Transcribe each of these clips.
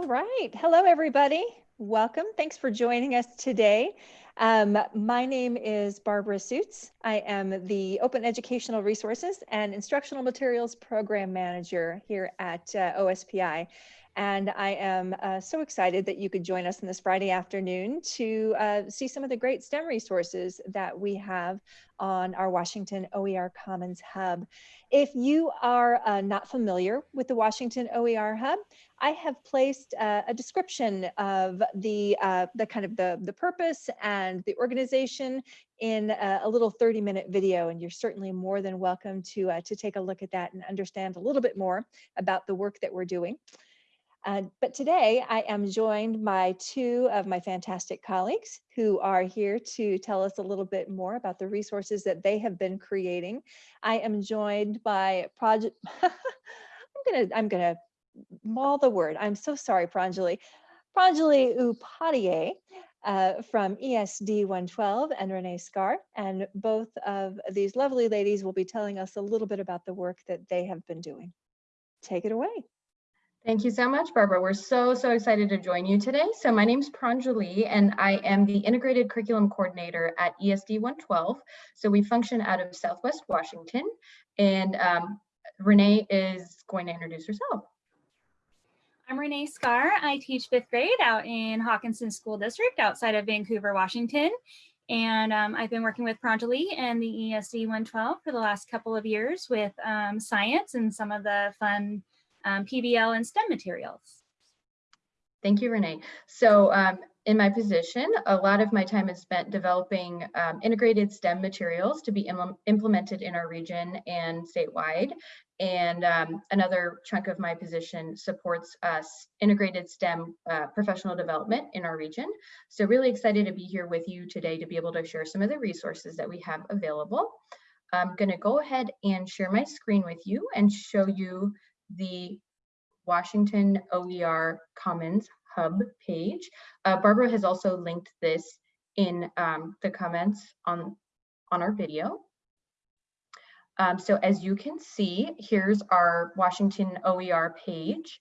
All right. Hello, everybody. Welcome. Thanks for joining us today. Um, my name is Barbara Soots. I am the Open Educational Resources and Instructional Materials Program Manager here at uh, OSPI. And I am uh, so excited that you could join us on this Friday afternoon to uh, see some of the great STEM resources that we have on our Washington OER Commons Hub. If you are uh, not familiar with the Washington OER Hub, I have placed uh, a description of the, uh, the kind of the, the purpose and the organization in a, a, little 30 minute video. And you're certainly more than welcome to, uh, to take a look at that and understand a little bit more about the work that we're doing. Uh, but today I am joined by two of my fantastic colleagues who are here to tell us a little bit more about the resources that they have been creating. I am joined by project, I'm gonna, I'm gonna maul the word. I'm so sorry, Pranjali. Pranjali Upadhyay uh, from ESD 112 and Renee Scar. And both of these lovely ladies will be telling us a little bit about the work that they have been doing. Take it away. Thank you so much, Barbara. We're so, so excited to join you today. So my name is Pranjali and I am the Integrated Curriculum Coordinator at ESD 112. So we function out of Southwest Washington and um, Renee is going to introduce herself. I'm Renee Scar. I teach fifth grade out in Hockinson School District outside of Vancouver, Washington. And um, I've been working with Pranjali and the ESD 112 for the last couple of years with um, science and some of the fun um, PBL and STEM materials. Thank you, Renee. So um, in my position, a lot of my time is spent developing um, integrated STEM materials to be Im implemented in our region and statewide. And um, another chunk of my position supports us integrated STEM uh, professional development in our region. So really excited to be here with you today to be able to share some of the resources that we have available. I'm gonna go ahead and share my screen with you and show you the Washington OER Commons Hub page. Uh, Barbara has also linked this in um, the comments on, on our video. Um, so as you can see, here's our Washington OER page,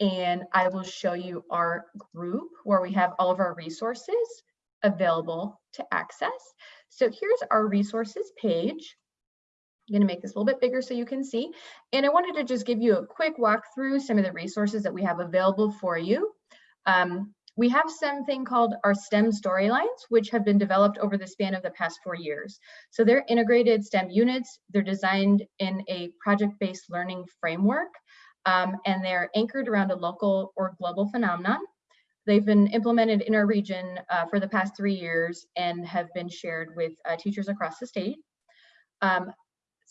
and I will show you our group where we have all of our resources available to access. So here's our resources page. I'm going to make this a little bit bigger so you can see. And I wanted to just give you a quick walk through some of the resources that we have available for you. Um, we have something called our STEM storylines, which have been developed over the span of the past four years. So they're integrated STEM units. They're designed in a project-based learning framework, um, and they're anchored around a local or global phenomenon. They've been implemented in our region uh, for the past three years and have been shared with uh, teachers across the state. Um,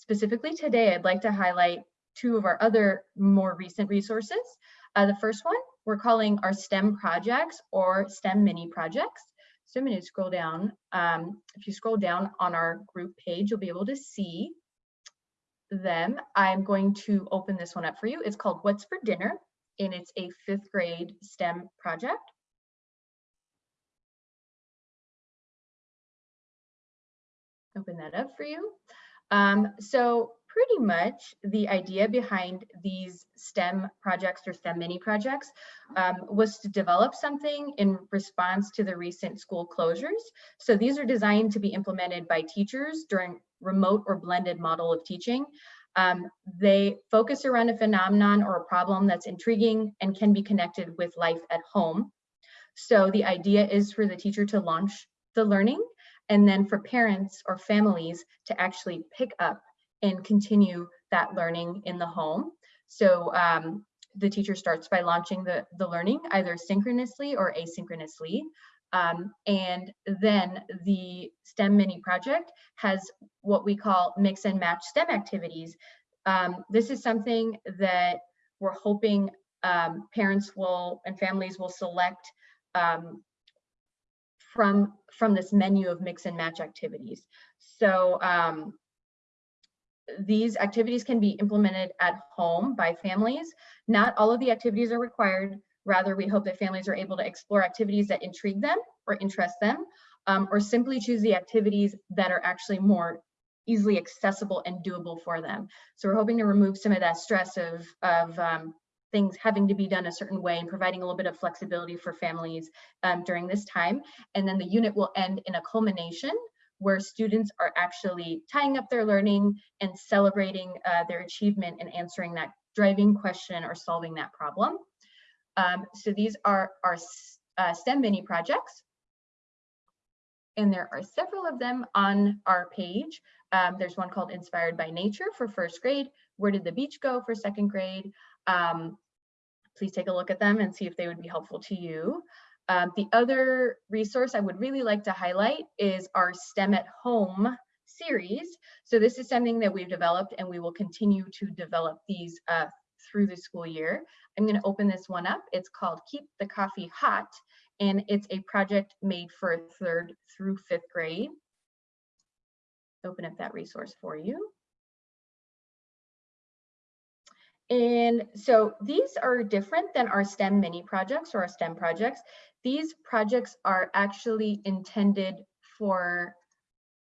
Specifically today, I'd like to highlight two of our other more recent resources. Uh, the first one we're calling our STEM projects or STEM mini projects. So I'm going to scroll down. Um, if you scroll down on our group page, you'll be able to see them. I'm going to open this one up for you. It's called What's for Dinner, and it's a fifth grade STEM project. Open that up for you. Um, so pretty much the idea behind these STEM projects or STEM mini projects um, was to develop something in response to the recent school closures. So these are designed to be implemented by teachers during remote or blended model of teaching. Um, they focus around a phenomenon or a problem that's intriguing and can be connected with life at home. So the idea is for the teacher to launch the learning and then for parents or families to actually pick up and continue that learning in the home. So um, the teacher starts by launching the, the learning either synchronously or asynchronously. Um, and then the STEM mini project has what we call mix and match STEM activities. Um, this is something that we're hoping um, parents will and families will select um, from, from this menu of mix and match activities. So um, these activities can be implemented at home by families. Not all of the activities are required. Rather, we hope that families are able to explore activities that intrigue them or interest them, um, or simply choose the activities that are actually more easily accessible and doable for them. So we're hoping to remove some of that stress of, of um, things having to be done a certain way and providing a little bit of flexibility for families um, during this time. And then the unit will end in a culmination where students are actually tying up their learning and celebrating uh, their achievement and answering that driving question or solving that problem. Um, so these are our uh, STEM mini projects. And there are several of them on our page. Um, there's one called Inspired by Nature for first grade. Where did the beach go for second grade? Um, please take a look at them and see if they would be helpful to you. Um, the other resource I would really like to highlight is our STEM at Home series. So this is something that we've developed and we will continue to develop these uh, through the school year. I'm going to open this one up. It's called Keep the Coffee Hot and it's a project made for third through fifth grade. Open up that resource for you. And so these are different than our STEM mini projects or our STEM projects. These projects are actually intended for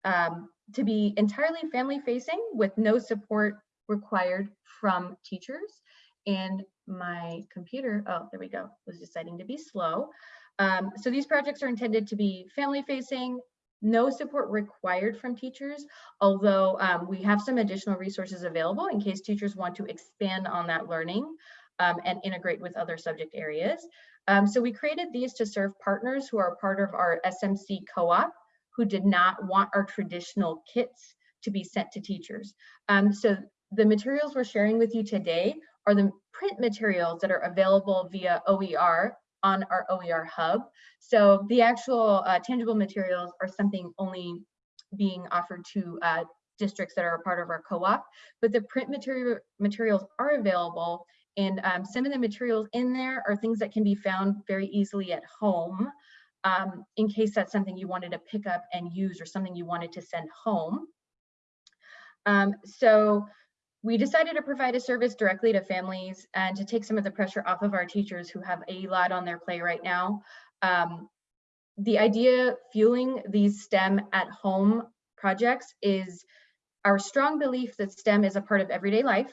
um, to be entirely family facing with no support required from teachers. And my computer, oh, there we go, was deciding to be slow. Um, so these projects are intended to be family facing, no support required from teachers, although um, we have some additional resources available in case teachers want to expand on that learning um, and integrate with other subject areas. Um, so we created these to serve partners who are part of our SMC co-op who did not want our traditional kits to be sent to teachers. Um, so the materials we're sharing with you today are the print materials that are available via OER on our OER hub. So the actual uh, tangible materials are something only being offered to uh, districts that are a part of our co-op, but the print material materials are available and um, some of the materials in there are things that can be found very easily at home um, in case that's something you wanted to pick up and use or something you wanted to send home. Um, so we decided to provide a service directly to families and to take some of the pressure off of our teachers who have a lot on their plate right now. Um, the idea fueling these STEM at home projects is our strong belief that STEM is a part of everyday life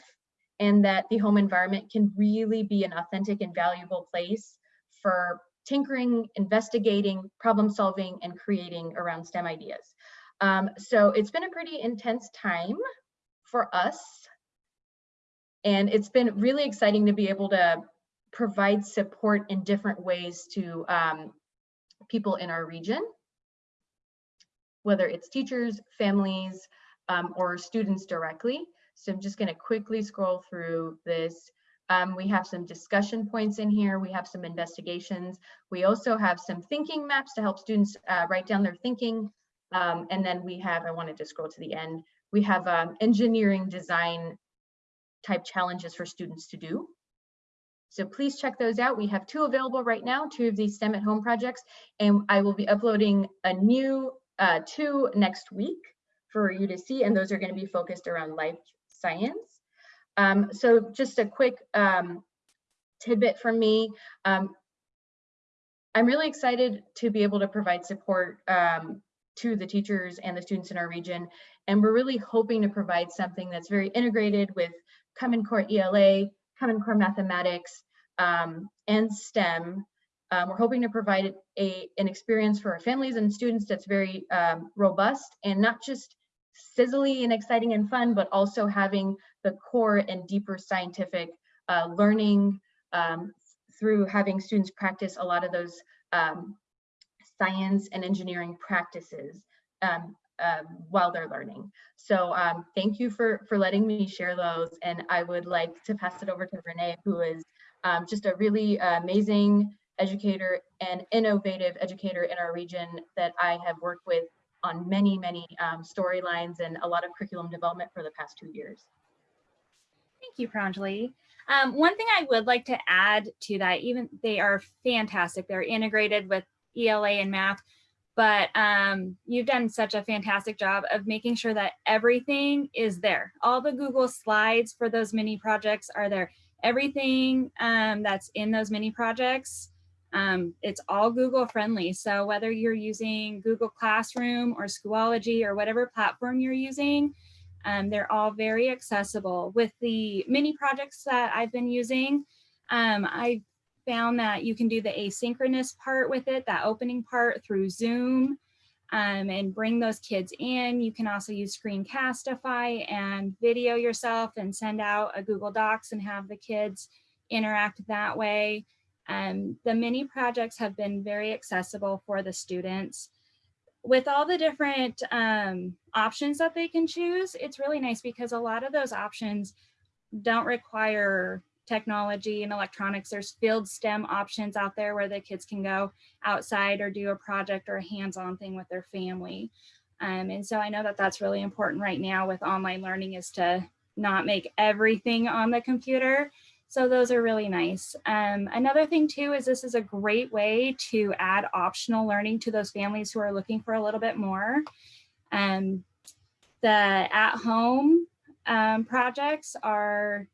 and that the home environment can really be an authentic and valuable place for tinkering, investigating, problem solving, and creating around STEM ideas. Um, so it's been a pretty intense time for us and it's been really exciting to be able to provide support in different ways to um, people in our region, whether it's teachers, families, um, or students directly. So I'm just gonna quickly scroll through this. Um, we have some discussion points in here. We have some investigations. We also have some thinking maps to help students uh, write down their thinking. Um, and then we have, I wanted to scroll to the end, we have um, engineering design type challenges for students to do. So please check those out. We have two available right now, two of these STEM at home projects, and I will be uploading a new uh, two next week for you to see, and those are gonna be focused around life science. Um, so just a quick um, tidbit from me. Um, I'm really excited to be able to provide support um, to the teachers and the students in our region. And we're really hoping to provide something that's very integrated with Common Core ELA, Common Core Mathematics, um, and STEM. Um, we're hoping to provide a, an experience for our families and students that's very um, robust and not just sizzly and exciting and fun, but also having the core and deeper scientific uh, learning um, through having students practice a lot of those um, science and engineering practices. Um, um, while they're learning. So um, thank you for, for letting me share those. And I would like to pass it over to Renee, who is um, just a really amazing educator and innovative educator in our region that I have worked with on many, many um, storylines and a lot of curriculum development for the past two years. Thank you, Pranjali. Um, one thing I would like to add to that, even they are fantastic. They're integrated with ELA and math but um, you've done such a fantastic job of making sure that everything is there. All the Google slides for those mini projects are there. Everything um, that's in those mini projects, um, it's all Google friendly. So whether you're using Google Classroom or Schoology or whatever platform you're using, um, they're all very accessible. With the mini projects that I've been using, Um, I found that you can do the asynchronous part with it, that opening part through Zoom um, and bring those kids in. You can also use Screencastify and video yourself and send out a Google Docs and have the kids interact that way. Um, the mini projects have been very accessible for the students. With all the different um, options that they can choose, it's really nice because a lot of those options don't require technology and electronics. There's field STEM options out there where the kids can go outside or do a project or a hands-on thing with their family. Um, and so I know that that's really important right now with online learning is to not make everything on the computer. So those are really nice. Um, another thing too is this is a great way to add optional learning to those families who are looking for a little bit more. Um, the at-home um, projects are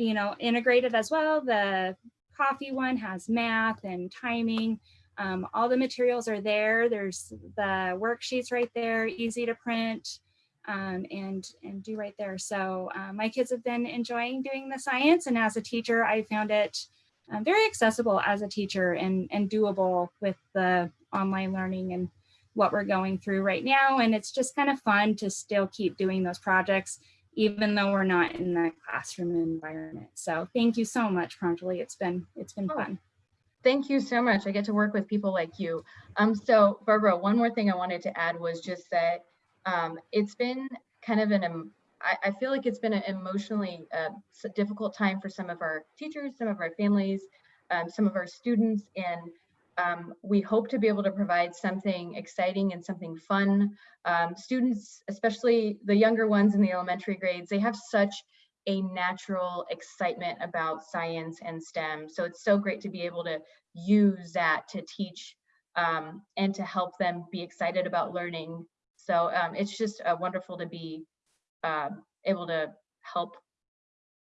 you know, integrated as well. The coffee one has math and timing. Um, all the materials are there. There's the worksheets right there, easy to print um, and, and do right there. So uh, my kids have been enjoying doing the science and as a teacher, I found it um, very accessible as a teacher and, and doable with the online learning and what we're going through right now. And it's just kind of fun to still keep doing those projects even though we're not in the classroom environment. So thank you so much, Pranjali. It's been it's been Oh, fun. Thank you so much. I get to work with people like you. Um, so Barbara, one more thing I wanted to add was just that um, it's been kind of an, em- I, I feel like it's been an emotionally uh, difficult time for some of our teachers, some of our families, um, some of our students, and um, we hope to be able to provide something exciting and something fun. Um, students, especially the younger ones in the elementary grades, they have such a natural excitement about science and STEM. So it's so great to be able to use that to teach um, and to help them be excited about learning. So um, it's just uh, wonderful to be um, able to help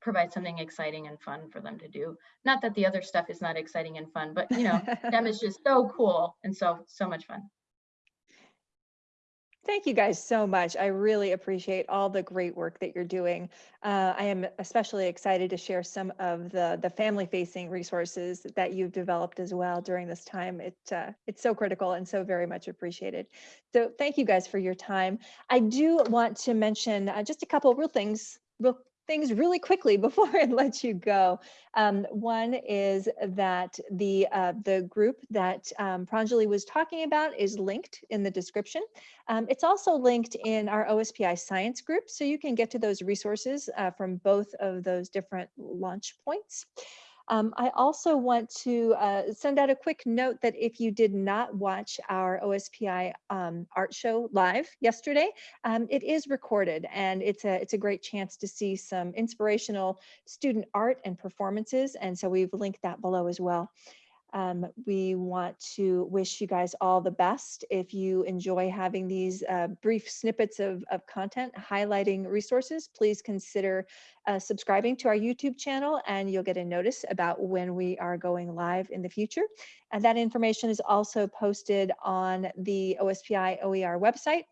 provide something exciting and fun for them to do. Not that the other stuff is not exciting and fun, but you know, STEM is just so cool and so, so much fun. Thank you guys so much. I really appreciate all the great work that you're doing. Uh, I am especially excited to share some of the the family facing resources that you've developed as well during this time. It uh, it's so critical and so very much appreciated. So thank you guys for your time. I do want to mention uh, just a couple real things, real things really quickly before I let you go. Um, one is that the uh, the group that um, Pranjali was talking about is linked in the description. Um, it's also linked in our OSPI science group, so you can get to those resources uh, from both of those different launch points. Um, I also want to uh, send out a quick note that if you did not watch our OSPI um, art show live yesterday, um, it is recorded and it's a, it's a great chance to see some inspirational student art and performances. And so we've linked that below as well. Um, we want to wish you guys all the best. If you enjoy having these uh, brief snippets of, of content highlighting resources, please consider uh, subscribing to our YouTube channel and you'll get a notice about when we are going live in the future. And that information is also posted on the OSPI OER website.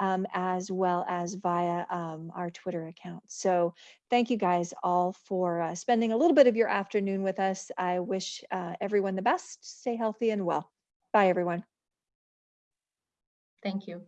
Um, as well as via um, our Twitter account. So thank you guys all for uh, spending a little bit of your afternoon with us. I wish uh, everyone the best. Stay healthy and well. Bye, everyone. Thank you.